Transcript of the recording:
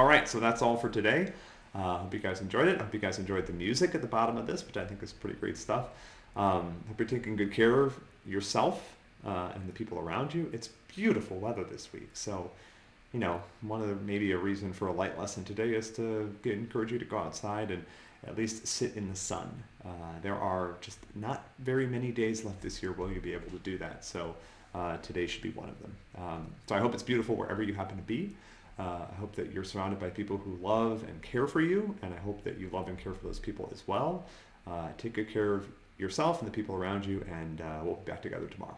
All right, so that's all for today. Uh, hope you guys enjoyed it. Hope you guys enjoyed the music at the bottom of this, which I think is pretty great stuff. Um, hope you're taking good care of yourself uh, and the people around you. It's beautiful weather this week, so you know, one of the, maybe a reason for a light lesson today is to get, encourage you to go outside and at least sit in the sun. Uh, there are just not very many days left this year where you'll be able to do that. So uh, today should be one of them. Um, so I hope it's beautiful wherever you happen to be. Uh, I hope that you're surrounded by people who love and care for you, and I hope that you love and care for those people as well. Uh, take good care of yourself and the people around you, and uh, we'll be back together tomorrow.